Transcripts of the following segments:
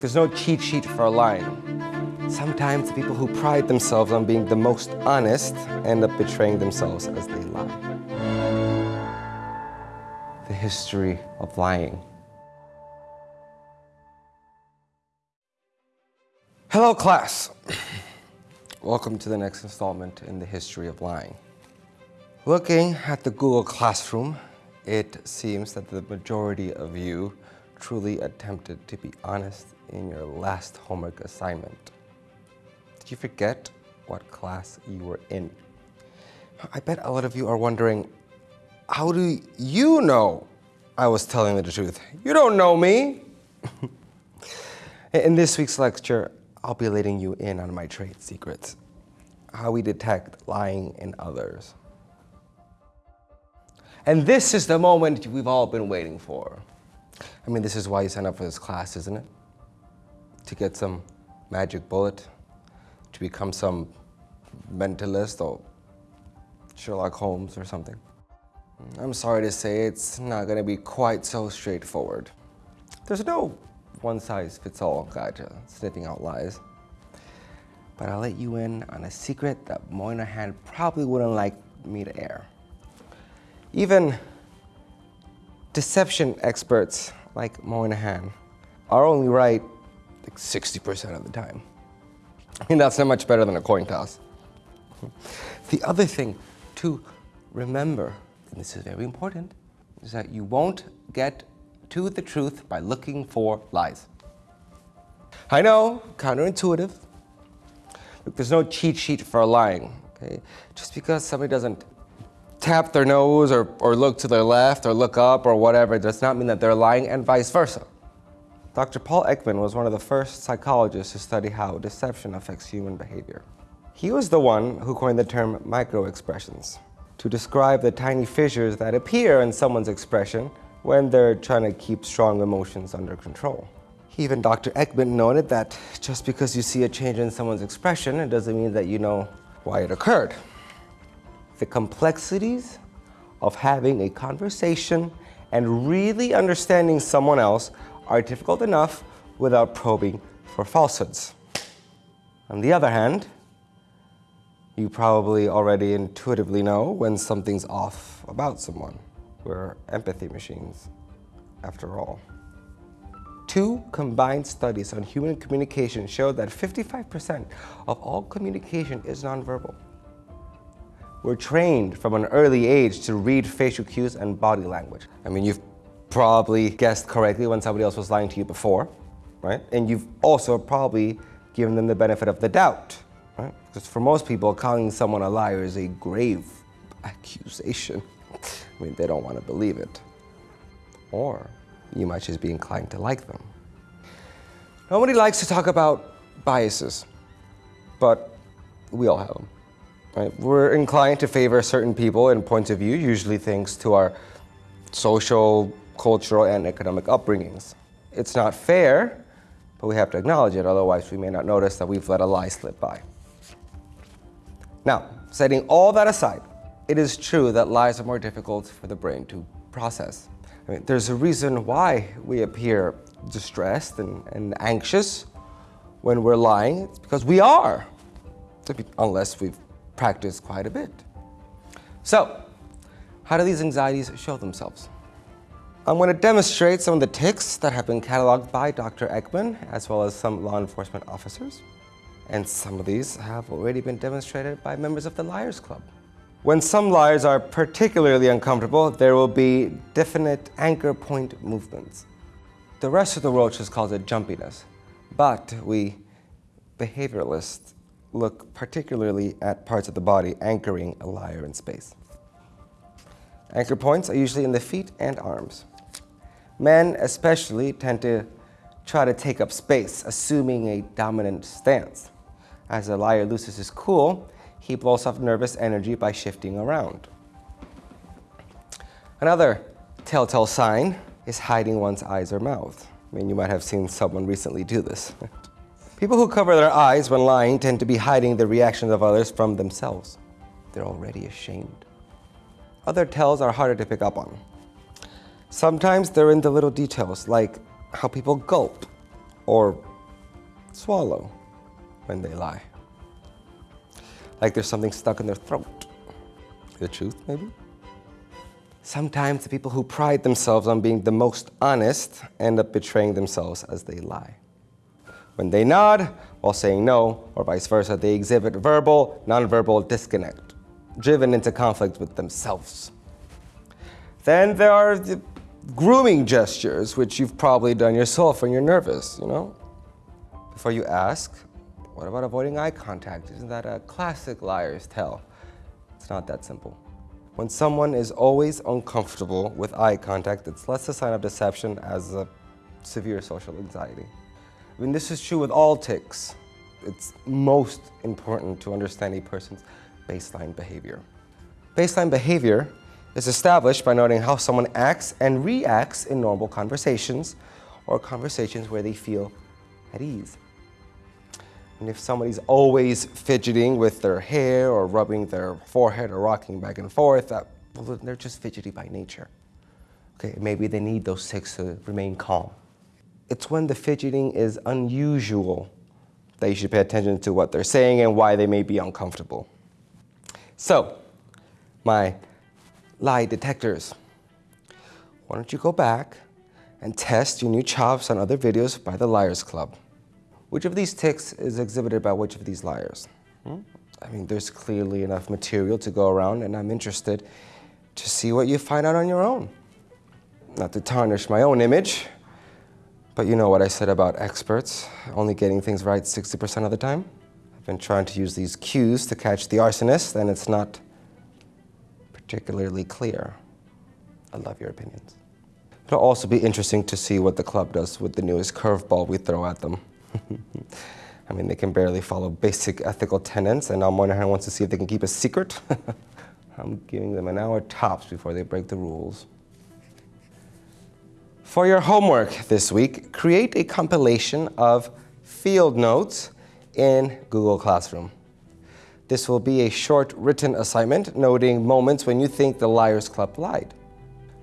There's no cheat sheet for lying. Sometimes the people who pride themselves on being the most honest end up betraying themselves as they lie. The history of lying. Hello, class. Welcome to the next installment in the history of lying. Looking at the Google Classroom, it seems that the majority of you truly attempted to be honest in your last homework assignment. Did you forget what class you were in? I bet a lot of you are wondering, how do you know I was telling the truth? You don't know me. in this week's lecture, I'll be letting you in on my trade secrets, how we detect lying in others. And this is the moment we've all been waiting for. I mean, this is why you sign up for this class, isn't it? To get some magic bullet, to become some mentalist or Sherlock Holmes or something. I'm sorry to say it's not going to be quite so straightforward. There's no one-size-fits-all guide sniffing out lies. But I'll let you in on a secret that Moynihan probably wouldn't like me to air. Even deception experts like Moynihan are only right like 60% of the time. I mean, that's not much better than a coin toss. The other thing to remember, and this is very important, is that you won't get to the truth by looking for lies. I know, counterintuitive. Look, there's no cheat sheet for lying. Okay? Just because somebody doesn't tap their nose or, or look to their left or look up or whatever does not mean that they're lying and vice versa. Dr. Paul Ekman was one of the first psychologists to study how deception affects human behavior. He was the one who coined the term microexpressions to describe the tiny fissures that appear in someone's expression when they're trying to keep strong emotions under control. Even Dr. Ekman noted that just because you see a change in someone's expression, it doesn't mean that you know why it occurred the complexities of having a conversation and really understanding someone else are difficult enough without probing for falsehoods. On the other hand, you probably already intuitively know when something's off about someone. We're empathy machines, after all. Two combined studies on human communication show that 55% of all communication is nonverbal. We're trained from an early age to read facial cues and body language. I mean, you've probably guessed correctly when somebody else was lying to you before, right? And you've also probably given them the benefit of the doubt, right? Because for most people, calling someone a liar is a grave accusation. I mean, they don't want to believe it. Or you might just be inclined to like them. Nobody likes to talk about biases, but we all have them. Right? We're inclined to favor certain people and points of view, usually thanks to our social, cultural, and economic upbringings. It's not fair, but we have to acknowledge it, otherwise we may not notice that we've let a lie slip by. Now, setting all that aside, it is true that lies are more difficult for the brain to process. I mean, there's a reason why we appear distressed and, and anxious when we're lying. It's because we are, unless we've practice quite a bit. So, how do these anxieties show themselves? I'm going to demonstrate some of the tics that have been cataloged by Dr. Ekman, as well as some law enforcement officers. And some of these have already been demonstrated by members of the Liars Club. When some liars are particularly uncomfortable, there will be definite anchor point movements. The rest of the world just calls it jumpiness, but we behavioralists look particularly at parts of the body anchoring a liar in space. Anchor points are usually in the feet and arms. Men especially tend to try to take up space, assuming a dominant stance. As a liar loses his cool, he blows off nervous energy by shifting around. Another telltale sign is hiding one's eyes or mouth. I mean, you might have seen someone recently do this. People who cover their eyes when lying tend to be hiding the reactions of others from themselves. They're already ashamed. Other tells are harder to pick up on. Sometimes they're in the little details, like how people gulp, or swallow when they lie. Like there's something stuck in their throat. The truth, maybe? Sometimes the people who pride themselves on being the most honest end up betraying themselves as they lie. When they nod while saying no, or vice versa, they exhibit verbal, nonverbal disconnect, driven into conflict with themselves. Then there are the grooming gestures, which you've probably done yourself when you're nervous, you know? Before you ask, what about avoiding eye contact? Isn't that a classic liar's tale? It's not that simple. When someone is always uncomfortable with eye contact, it's less a sign of deception as a severe social anxiety. I mean, this is true with all tics. It's most important to understand a person's baseline behavior. Baseline behavior is established by noting how someone acts and reacts in normal conversations or conversations where they feel at ease. And if somebody's always fidgeting with their hair or rubbing their forehead or rocking back and forth, that, well, they're just fidgety by nature. Okay, maybe they need those tics to remain calm. It's when the fidgeting is unusual that you should pay attention to what they're saying and why they may be uncomfortable. So, my lie detectors. Why don't you go back and test your new chops on other videos by the Liars Club? Which of these tics is exhibited by which of these liars? Hmm? I mean, there's clearly enough material to go around, and I'm interested to see what you find out on your own. Not to tarnish my own image, but you know what I said about experts, only getting things right 60% of the time? I've been trying to use these cues to catch the arsonist, and it's not particularly clear. I love your opinions. It'll also be interesting to see what the club does with the newest curveball we throw at them. I mean, they can barely follow basic ethical tenets, and now Moynihan wants to see if they can keep a secret. I'm giving them an hour tops before they break the rules. For your homework this week, create a compilation of field notes in Google Classroom. This will be a short written assignment noting moments when you think the Liars Club lied.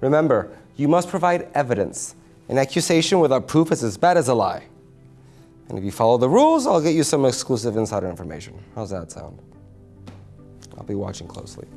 Remember, you must provide evidence. An accusation without proof is as bad as a lie. And if you follow the rules, I'll get you some exclusive insider information. How's that sound? I'll be watching closely.